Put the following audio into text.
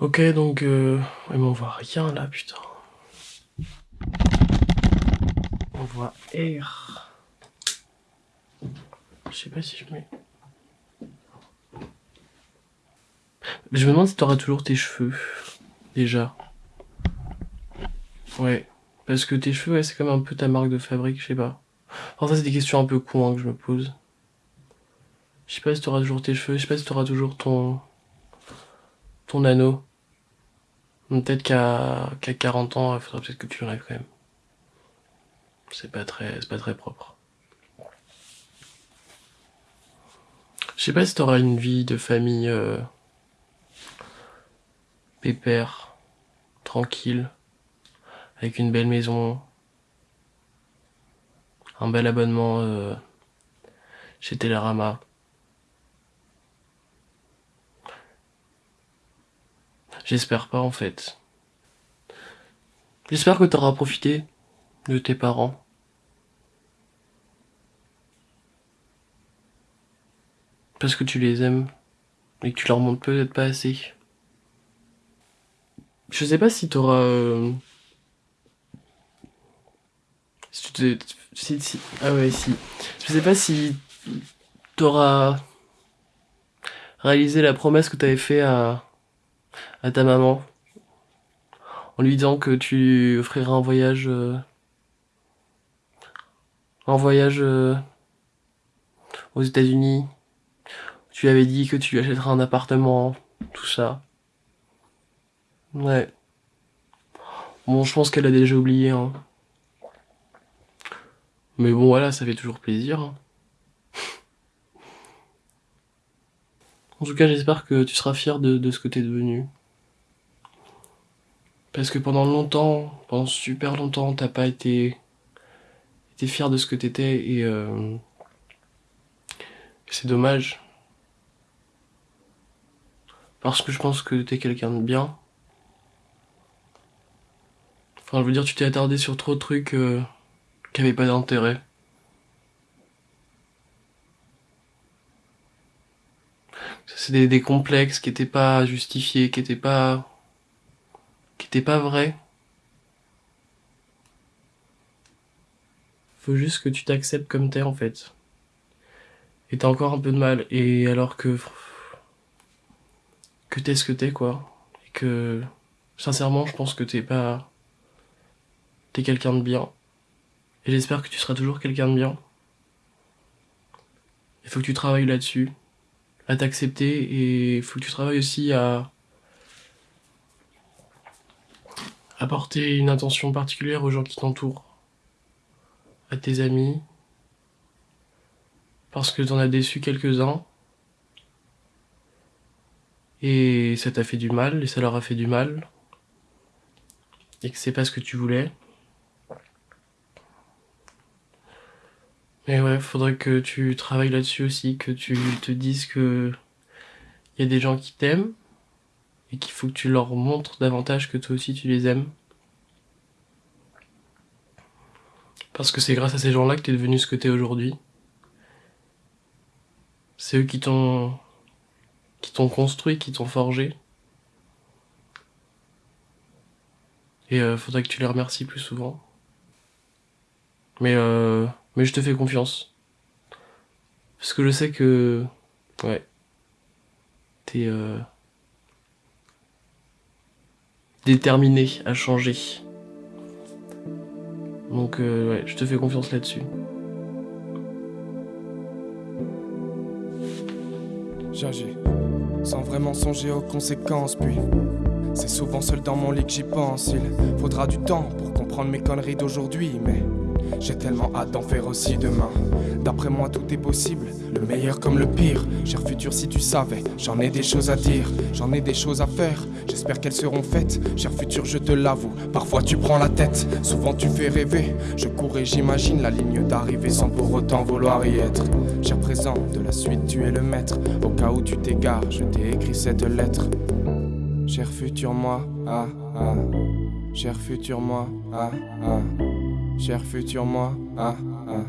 Ok, donc... Euh... Ouais, mais on voit rien là, putain. On voit R. Je sais pas si je mets... Je me demande si t'auras toujours tes cheveux. Déjà. Ouais. Parce que tes cheveux, ouais, c'est comme un peu ta marque de fabrique, je sais pas. Enfin, ça, c'est des questions un peu con hein, que je me pose. Je sais pas si t'auras toujours tes cheveux, je sais pas si t'auras toujours ton... ton anneau. Peut-être qu'à 40 ans, il faudra peut-être que tu l'enlèves quand même. C'est pas très, pas très propre. Je sais pas si t'auras une vie de famille euh, pépère, tranquille, avec une belle maison, un bel abonnement euh, chez Télérama. J'espère pas en fait. J'espère que t'auras profité de tes parents. Parce que tu les aimes et que tu leur montres peut-être pas assez. Je sais pas si t'auras... Euh... Si tu Si, si... Ah ouais, si. Je sais pas si t'auras réalisé la promesse que t'avais fait à à ta maman en lui disant que tu offriras un voyage euh, un voyage euh, aux États-Unis. Tu avais dit que tu achèteras un appartement, tout ça. Ouais. Bon, je pense qu'elle a déjà oublié. Hein. Mais bon, voilà, ça fait toujours plaisir. Hein. En tout cas, j'espère que tu seras fier de, ce que t'es devenu. Parce que pendant longtemps, pendant super longtemps, t'as pas été, été fier de ce que t'étais et euh, c'est dommage. Parce que je pense que t'es quelqu'un de bien. Enfin, je veux dire, tu t'es attardé sur trop de trucs euh, qui avaient pas d'intérêt. C'est des, des complexes qui étaient pas justifiés, qui étaient pas qui était pas vrai. Faut juste que tu t'acceptes comme t'es en fait. Et t'as encore un peu de mal. Et alors que que t'es ce que t'es quoi. Et que sincèrement je pense que t'es pas t'es quelqu'un de bien. Et j'espère que tu seras toujours quelqu'un de bien. Il faut que tu travailles là-dessus, à t'accepter et faut que tu travailles aussi à apporter une attention particulière aux gens qui t'entourent, à tes amis, parce que t'en as déçu quelques-uns, et ça t'a fait du mal, et ça leur a fait du mal, et que c'est pas ce que tu voulais. Mais ouais, faudrait que tu travailles là-dessus aussi, que tu te dises que il y a des gens qui t'aiment, et qu'il faut que tu leur montres davantage que toi aussi tu les aimes. Parce que c'est grâce à ces gens-là que tu es devenu ce que tu es aujourd'hui. C'est eux qui t'ont qui t'ont construit, qui t'ont forgé. Et euh, faudrait que tu les remercies plus souvent. Mais euh, mais je te fais confiance. Parce que je sais que ouais. T'es euh, déterminé à changer. Donc euh, ouais, je te fais confiance là-dessus. J'agis sans vraiment songer aux conséquences, puis c'est souvent seul dans mon lit que j'y pense. Il faudra du temps pour comprendre mes conneries d'aujourd'hui, mais j'ai tellement hâte d'en faire aussi demain. D'après moi, tout est possible, le meilleur comme le pire. Cher futur, si tu savais, j'en ai des choses à dire, j'en ai des choses à faire. J'espère qu'elles seront faites. Cher futur, je te l'avoue, parfois tu prends la tête, souvent tu fais rêver. Je cours et j'imagine la ligne d'arrivée sans pour autant vouloir y être. Cher présent, de la suite, tu es le maître. Au cas où tu t'égares, je t'ai écrit cette lettre. Cher futur moi, ah ah. Cher futur moi, ah ah. Cher futur moi, ah ah.